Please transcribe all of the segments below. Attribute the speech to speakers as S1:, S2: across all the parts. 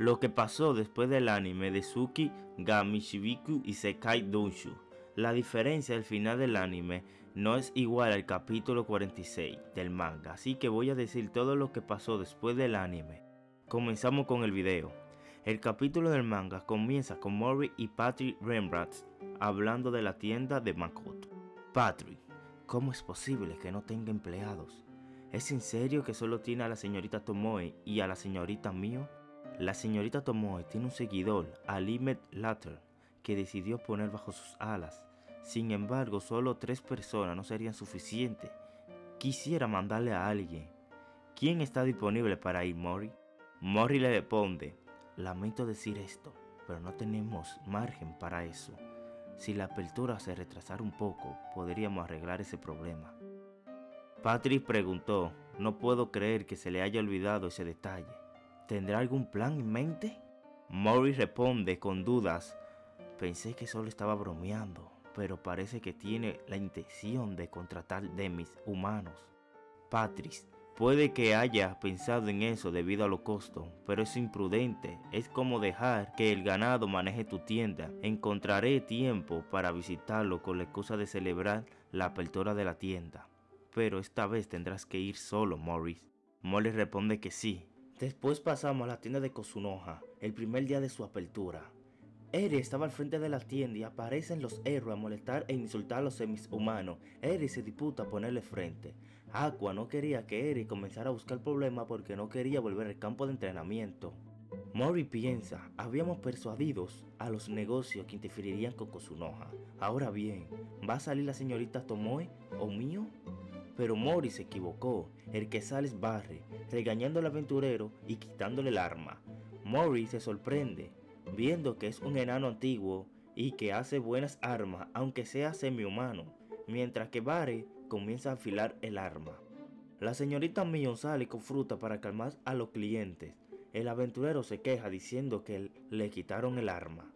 S1: lo que pasó después del anime de Suki ga Mishibiku Isekai Donshu. La diferencia del final del anime no es igual al capítulo 46 del manga, así que voy a decir todo lo que pasó después del anime. Comenzamos con el video. El capítulo del manga comienza con Mori y Patrick Rembrandt hablando de la tienda de Makoto. Patrick, ¿cómo es posible que no tenga empleados? ¿Es en serio que solo tiene a la señorita Tomoe y a la señorita Mio? La señorita Tomoe tiene un seguidor, Alimet Latter, que decidió poner bajo sus alas. Sin embargo, solo tres personas no serían suficientes. Quisiera mandarle a alguien. ¿Quién está disponible para ir, Mori? Mori le responde, lamento decir esto, pero no tenemos margen para eso. Si la apertura se retrasara un poco, podríamos arreglar ese problema. Patrick preguntó, no puedo creer que se le haya olvidado ese detalle. ¿Tendrá algún plan en mente? Mori responde con dudas. Pensé que solo estaba bromeando, pero parece que tiene la intención de contratar demis humanos. Patrice, puede que haya pensado en eso debido a los costos, pero es imprudente. Es como dejar que el ganado maneje tu tienda. Encontraré tiempo para visitarlo con la excusa de celebrar la apertura de la tienda. Pero esta vez tendrás que ir solo, Morris. Molly responde que sí, Después pasamos a la tienda de Kosunoha, el primer día de su apertura. Eri estaba al frente de la tienda y aparecen los héroes a molestar e insultar a los semishumanos. Eri se disputa a ponerle frente. Aqua no quería que Eri comenzara a buscar problemas porque no quería volver al campo de entrenamiento. Mori piensa, habíamos persuadidos a los negocios que interferirían con Kosunoha. Ahora bien, ¿va a salir la señorita Tomoe o mío? Pero Mori se equivocó. El que sale es Barry, regañando al aventurero y quitándole el arma. Mori se sorprende, viendo que es un enano antiguo y que hace buenas armas, aunque sea semi-humano, mientras que Barry comienza a afilar el arma. La señorita Mion sale con fruta para calmar a los clientes. El aventurero se queja diciendo que le quitaron el arma.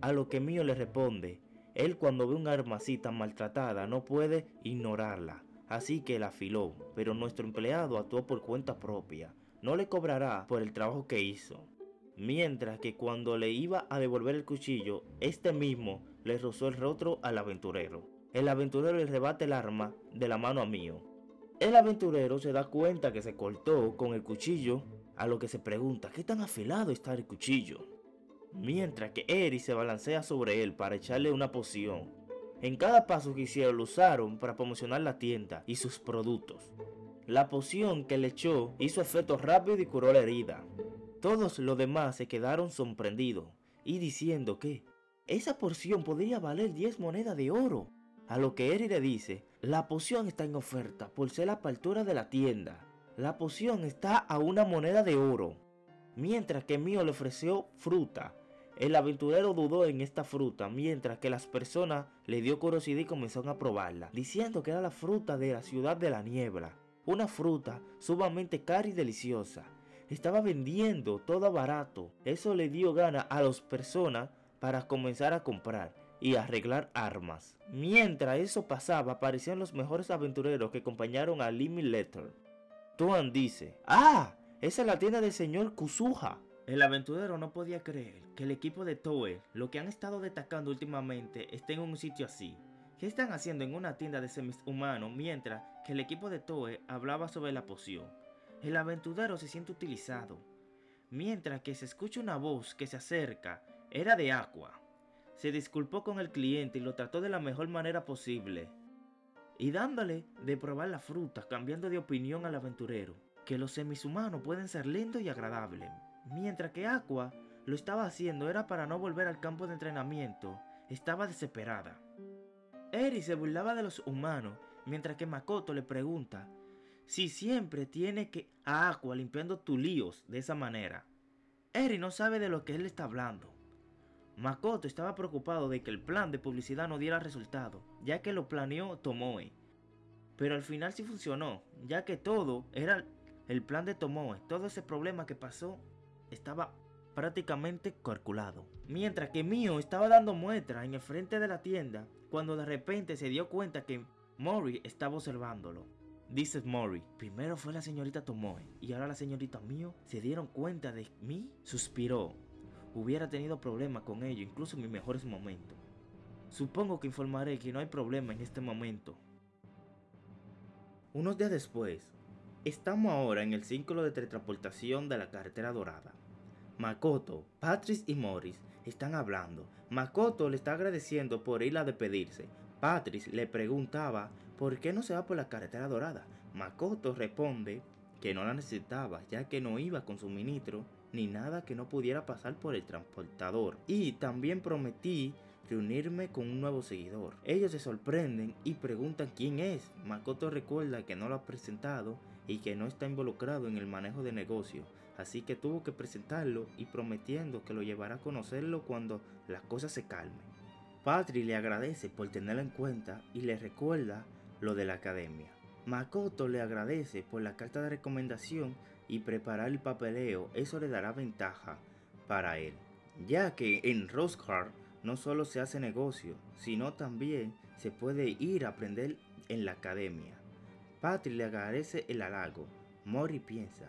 S1: A lo que Mio le responde, él cuando ve un arma así tan maltratada no puede ignorarla así que la afiló, pero nuestro empleado actuó por cuenta propia. No le cobrará por el trabajo que hizo. Mientras que cuando le iba a devolver el cuchillo, este mismo le rozó el rostro al aventurero. El aventurero le rebate el arma de la mano a Mío. El aventurero se da cuenta que se cortó con el cuchillo, a lo que se pregunta qué tan afilado está el cuchillo. Mientras que Eri se balancea sobre él para echarle una poción, en cada paso que hicieron lo usaron para promocionar la tienda y sus productos. La poción que le echó hizo efecto rápido y curó la herida. Todos los demás se quedaron sorprendidos y diciendo que esa poción podría valer 10 monedas de oro. A lo que Eri le dice, la poción está en oferta por ser la apertura de la tienda. La poción está a una moneda de oro. Mientras que Mío le ofreció fruta el aventurero dudó en esta fruta, mientras que las personas le dio curiosidad y comenzaron a probarla, diciendo que era la fruta de la ciudad de la niebla, una fruta sumamente cara y deliciosa. Estaba vendiendo todo barato, eso le dio gana a las personas para comenzar a comprar y arreglar armas. Mientras eso pasaba, aparecían los mejores aventureros que acompañaron a Limit Letter. Tuan dice, ¡Ah! Esa es la tienda del señor Kusuha. El aventurero no podía creer que el equipo de Toei, lo que han estado destacando últimamente, esté en un sitio así. ¿Qué están haciendo en una tienda de semis humanos mientras que el equipo de Toei hablaba sobre la poción? El aventurero se siente utilizado. Mientras que se escucha una voz que se acerca, era de Aqua. Se disculpó con el cliente y lo trató de la mejor manera posible. Y dándole de probar la fruta, cambiando de opinión al aventurero, que los semishumanos pueden ser lindos y agradables, Mientras que Aqua lo estaba haciendo era para no volver al campo de entrenamiento, estaba desesperada. Eri se burlaba de los humanos, mientras que Makoto le pregunta si siempre tiene que a Aqua limpiando tus líos de esa manera. Eri no sabe de lo que él está hablando. Makoto estaba preocupado de que el plan de publicidad no diera resultado, ya que lo planeó Tomoe. Pero al final sí funcionó, ya que todo era el plan de Tomoe, todo ese problema que pasó estaba prácticamente calculado. Mientras que Mio estaba dando muestras en el frente de la tienda, cuando de repente se dio cuenta que Mori estaba observándolo. Dice Mori, primero fue la señorita Tomoe y ahora la señorita Mio se dieron cuenta de mí. Suspiró. Hubiera tenido problemas con ello, incluso en mis mejores momentos. Supongo que informaré que no hay problema en este momento. Unos días después, estamos ahora en el círculo de teletransportación de la carretera dorada. Makoto, Patrice y Morris están hablando. Makoto le está agradeciendo por ir a despedirse. Patrice le preguntaba por qué no se va por la carretera dorada. Makoto responde que no la necesitaba ya que no iba con su ministro ni nada que no pudiera pasar por el transportador. Y también prometí reunirme con un nuevo seguidor. Ellos se sorprenden y preguntan quién es. Makoto recuerda que no lo ha presentado y que no está involucrado en el manejo de negocio, así que tuvo que presentarlo y prometiendo que lo llevará a conocerlo cuando las cosas se calmen. Patri le agradece por tenerlo en cuenta y le recuerda lo de la academia. Makoto le agradece por la carta de recomendación y preparar el papeleo, eso le dará ventaja para él, ya que en Roscar no solo se hace negocio, sino también se puede ir a aprender en la academia. Patri le agradece el halago. Mori piensa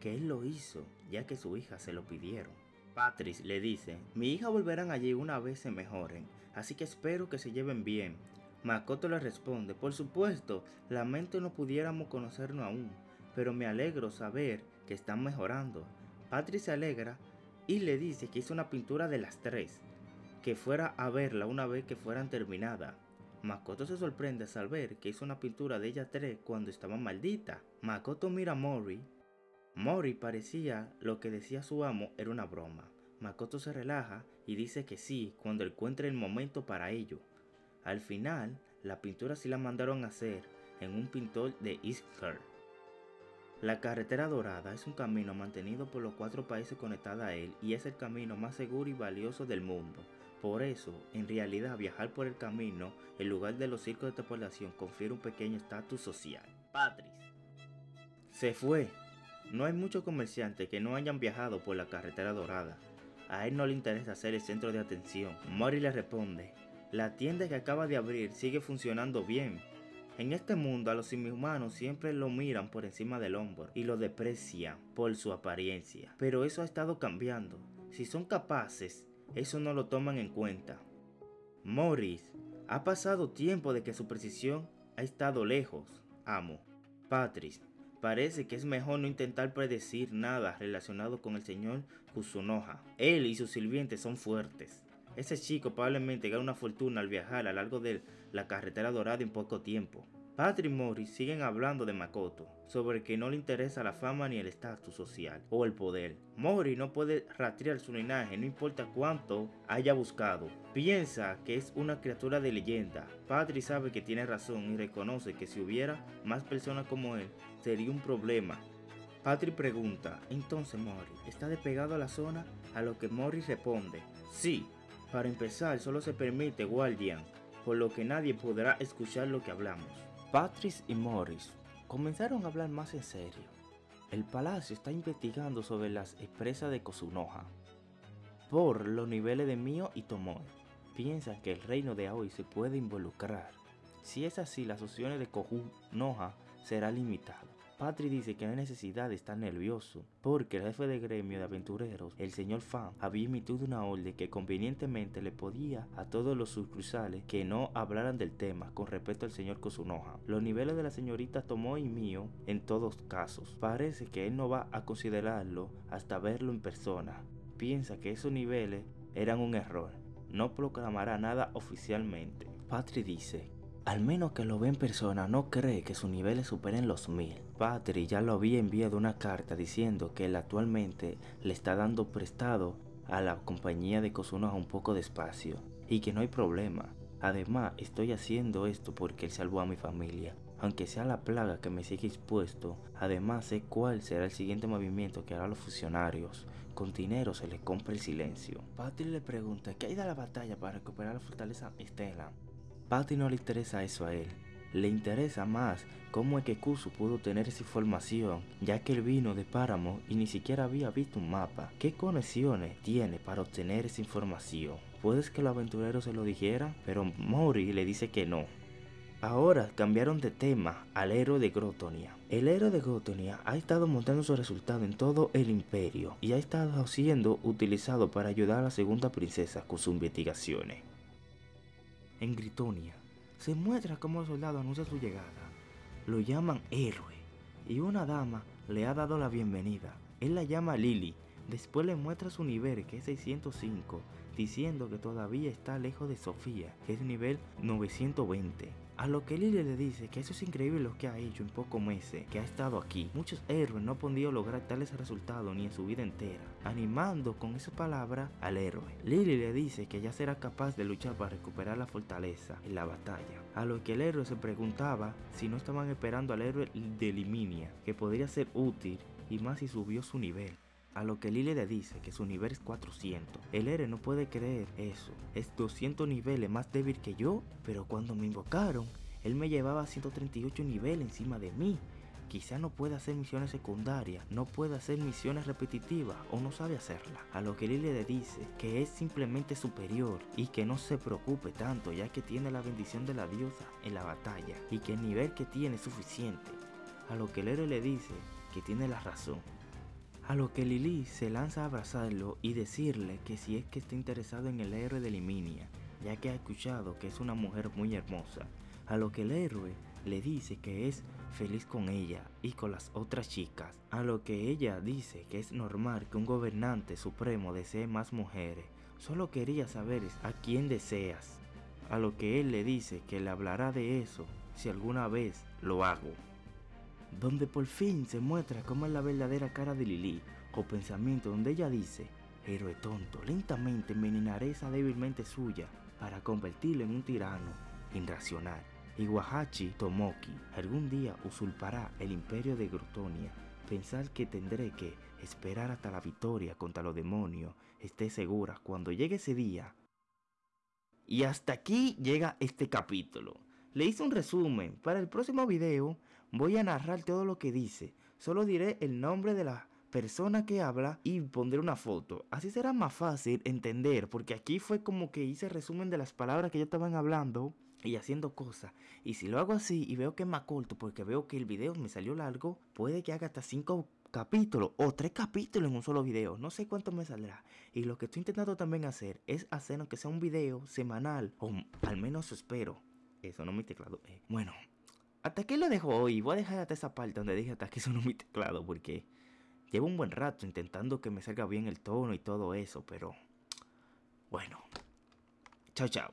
S1: que él lo hizo ya que su hija se lo pidieron. Patrice le dice, mi hija volverán allí una vez se mejoren, así que espero que se lleven bien. Makoto le responde, por supuesto, lamento no pudiéramos conocernos aún, pero me alegro saber que están mejorando. Patrice se alegra y le dice que hizo una pintura de las tres, que fuera a verla una vez que fueran terminadas. Makoto se sorprende al ver que hizo una pintura de ella tres cuando estaba maldita. Makoto mira a Mori. Mori parecía lo que decía su amo era una broma. Makoto se relaja y dice que sí cuando encuentre el momento para ello. Al final, la pintura sí la mandaron a hacer en un pintor de Iskar. La carretera dorada es un camino mantenido por los cuatro países conectados a él y es el camino más seguro y valioso del mundo. Por eso, en realidad, viajar por el camino, en lugar de los circos de transportación, confiere un pequeño estatus social. Patrice. Se fue. No hay muchos comerciantes que no hayan viajado por la carretera dorada. A él no le interesa ser el centro de atención. Mori le responde, la tienda que acaba de abrir sigue funcionando bien. En este mundo a los inhumanos siempre lo miran por encima del hombro y lo desprecian por su apariencia. Pero eso ha estado cambiando. Si son capaces eso no lo toman en cuenta. Morris, ha pasado tiempo de que su precisión ha estado lejos, amo. Patrice, parece que es mejor no intentar predecir nada relacionado con el señor Kusunoha. Él y sus sirvientes son fuertes. Ese chico probablemente gana una fortuna al viajar a lo largo de la carretera dorada en poco tiempo. Patrick Morris siguen hablando de Makoto, sobre que no le interesa la fama ni el estatus social o el poder. Mori no puede rastrear su linaje, no importa cuánto haya buscado. Piensa que es una criatura de leyenda. Patrick sabe que tiene razón y reconoce que si hubiera más personas como él, sería un problema. Patrick pregunta, entonces Mori, ¿está despegado a la zona? A lo que Mori responde, sí. Para empezar, solo se permite Guardian, por lo que nadie podrá escuchar lo que hablamos. Patrice y Morris comenzaron a hablar más en serio. El palacio está investigando sobre las empresas de Kosunoha por los niveles de Mio y Tomoe. Piensan que el reino de Aoi se puede involucrar. Si es así, las opciones de Kosunoha será limitada. Patri dice que no hay necesidad de estar nervioso, porque el jefe de gremio de aventureros, el señor Fan, había emitido una orden que convenientemente le podía a todos los sucursales que no hablaran del tema con respecto al señor Kosunoha. Los niveles de la señorita Tomo y mío, en todos casos, parece que él no va a considerarlo hasta verlo en persona. Piensa que esos niveles eran un error. No proclamará nada oficialmente. Patri dice al menos que lo ve en persona, no cree que sus niveles superen los mil. Patrick ya lo había enviado una carta diciendo que él actualmente le está dando prestado a la compañía de Kosunoha un poco de espacio y que no hay problema. Además, estoy haciendo esto porque él salvó a mi familia. Aunque sea la plaga que me sigue expuesto, además sé cuál será el siguiente movimiento que harán los funcionarios. Con dinero se le compra el silencio. Patrick le pregunta qué hay de la batalla para recuperar la fortaleza Estela. Patty no le interesa eso a él. Le interesa más cómo es que Kusu pudo tener esa información, ya que él vino de Páramo y ni siquiera había visto un mapa. ¿Qué conexiones tiene para obtener esa información? Puedes que los aventureros se lo dijeran, pero Mori le dice que no. Ahora cambiaron de tema al héroe de Grotonia. El héroe de Grotonia ha estado mostrando su resultado en todo el imperio y ha estado siendo utilizado para ayudar a la segunda princesa con sus investigaciones. En Gritonia se muestra cómo el soldado anuncia su llegada. Lo llaman héroe y una dama le ha dado la bienvenida. Él la llama Lily. Después le muestra su nivel que es 605 diciendo que todavía está lejos de Sofía, que es nivel 920. A lo que Lily le dice que eso es increíble lo que ha hecho en pocos meses que ha estado aquí. Muchos héroes no han podido lograr tales resultados ni en su vida entera, animando con esa palabra al héroe. Lily le dice que ya será capaz de luchar para recuperar la fortaleza en la batalla. A lo que el héroe se preguntaba si no estaban esperando al héroe de Liminia, que podría ser útil y más si subió su nivel. A lo que Lily le dice que su nivel es 400. El héroe no puede creer eso. Es 200 niveles más débil que yo. Pero cuando me invocaron, él me llevaba 138 niveles encima de mí. Quizá no pueda hacer misiones secundarias, no puede hacer misiones repetitivas o no sabe hacerlas. A lo que Lily le dice que es simplemente superior y que no se preocupe tanto ya que tiene la bendición de la diosa en la batalla y que el nivel que tiene es suficiente. A lo que el héroe le dice que tiene la razón a lo que Lily se lanza a abrazarlo y decirle que si es que está interesado en el héroe de Liminia, ya que ha escuchado que es una mujer muy hermosa. A lo que el héroe le dice que es feliz con ella y con las otras chicas. A lo que ella dice que es normal que un gobernante supremo desee más mujeres. Solo quería saber a quién deseas. A lo que él le dice que le hablará de eso si alguna vez lo hago donde por fin se muestra cómo es la verdadera cara de Lili, o pensamiento donde ella dice, héroe tonto, lentamente envenenaré esa débilmente suya para convertirlo en un tirano irracional. Iwahachi Tomoki algún día usurpará el imperio de Grotonia. Pensar que tendré que esperar hasta la victoria contra los demonios esté segura cuando llegue ese día. Y hasta aquí llega este capítulo. Le hice un resumen. Para el próximo video voy a narrar todo lo que dice. Solo diré el nombre de la persona que habla y pondré una foto. Así será más fácil entender, porque aquí fue como que hice resumen de las palabras que ya estaban hablando y haciendo cosas. Y si lo hago así y veo que es más corto, porque veo que el video me salió largo, puede que haga hasta 5 capítulos o 3 capítulos en un solo video. No sé cuánto me saldrá. Y lo que estoy intentando también hacer es hacer aunque sea un video semanal, o al menos espero. Eso no mi teclado. Eh. Bueno, hasta aquí lo dejo hoy. Voy a dejar hasta esa parte donde dije hasta aquí sonó mi teclado porque llevo un buen rato intentando que me salga bien el tono y todo eso, pero bueno. Chao, chao.